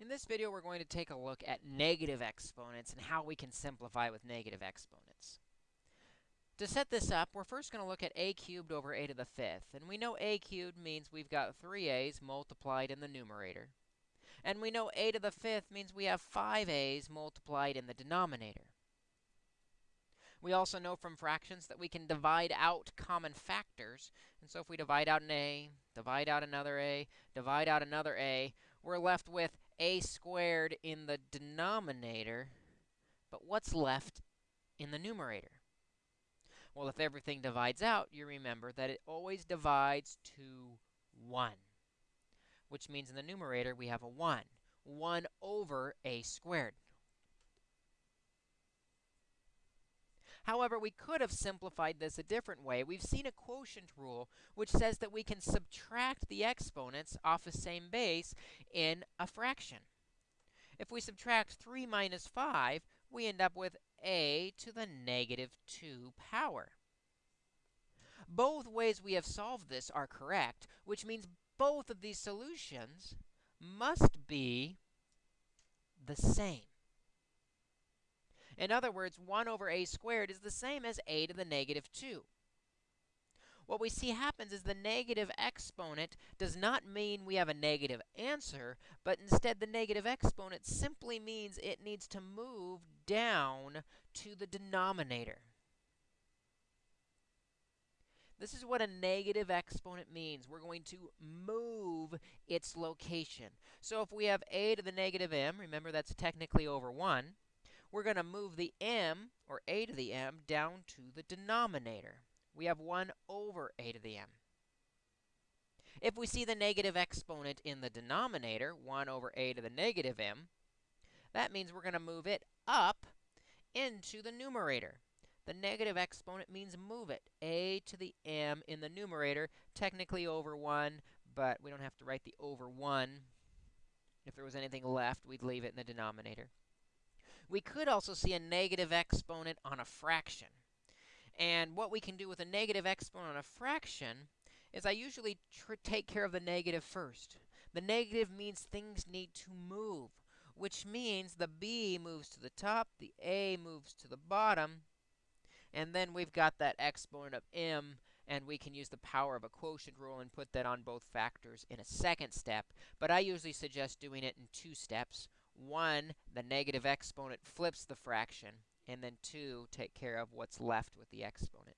In this video, we're going to take a look at negative exponents and how we can simplify with negative exponents. To set this up, we're first going to look at a cubed over a to the fifth. And we know a cubed means we've got 3a's multiplied in the numerator. And we know a to the fifth means we have 5a's multiplied in the denominator. We also know from fractions that we can divide out common factors. And so if we divide out an a, divide out another a, divide out another a, we're left with a squared in the denominator. But what's left in the numerator? Well, if everything divides out, you remember that it always divides to 1, which means in the numerator we have a 1, 1 over a squared. However, we could have simplified this a different way. We've seen a quotient rule, which says that we can subtract the exponents off the same base in a fraction. If we subtract 3 minus 5, we end up with a to the negative 2 power. Both ways we have solved this are correct, which means both of these solutions must be the same. In other words, 1 over a squared is the same as a to the negative 2. What we see happens is the negative exponent does not mean we have a negative answer, but instead the negative exponent simply means it needs to move down to the denominator. This is what a negative exponent means. We're going to move its location. So if we have a to the negative m, remember that's technically over 1, we're going to move the m, or a to the m, down to the denominator. We have 1 over a to the m. If we see the negative exponent in the denominator, 1 over a to the negative m, that means we're going to move it up into the numerator. The negative exponent means move it, a to the m in the numerator, technically over 1, but we don't have to write the over 1. If there was anything left, we'd leave it in the denominator. We could also see a negative exponent on a fraction. And what we can do with a negative exponent on a fraction is I usually take care of the negative first. The negative means things need to move, which means the b moves to the top, the a moves to the bottom, and then we've got that exponent of m, and we can use the power of a quotient rule and put that on both factors in a second step. But I usually suggest doing it in two steps. 1, the negative exponent flips the fraction, and then 2, take care of what's left with the exponent.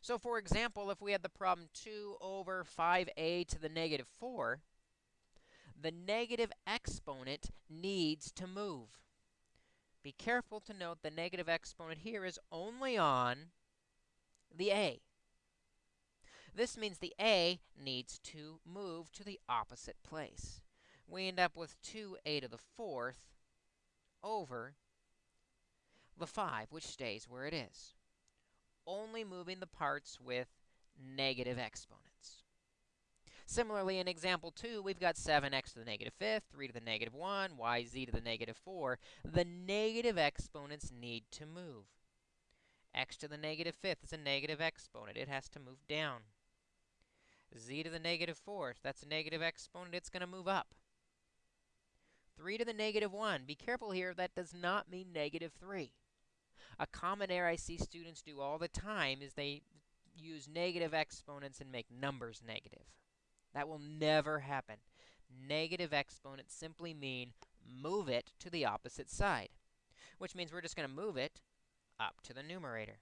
So for example, if we had the problem 2 over 5a to the negative 4, the negative exponent needs to move. Be careful to note the negative exponent here is only on the a. This means the a needs to move to the opposite place we end up with 2a to the fourth over the 5, which stays where it is, only moving the parts with negative exponents. Similarly, in example 2, we've got 7x to the negative fifth, 3 to the negative 1, yz to the negative 4. The negative exponents need to move. x to the negative fifth is a negative exponent. It has to move down. z to the negative fourth, that's a negative exponent. It's going to move up. 3 to the negative 1. Be careful here, that does not mean negative 3. A common error I see students do all the time is they use negative exponents and make numbers negative. That will never happen. Negative exponents simply mean move it to the opposite side, which means we're just going to move it up to the numerator.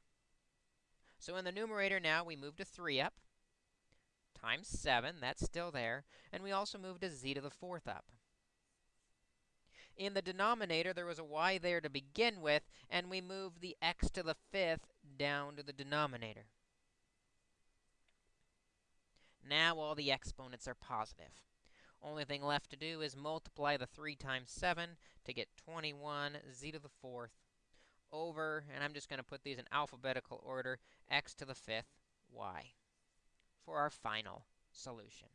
So in the numerator now, we move to 3 up times 7. That's still there. And we also move to z to the fourth up. In the denominator, there was a y there to begin with, and we moved the x to the fifth down to the denominator. Now all the exponents are positive. Only thing left to do is multiply the 3 times 7 to get 21 z to the fourth over, and I'm just going to put these in alphabetical order, x to the fifth y for our final solution.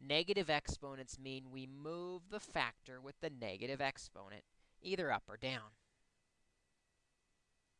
Negative exponents mean we move the factor with the negative exponent, either up or down.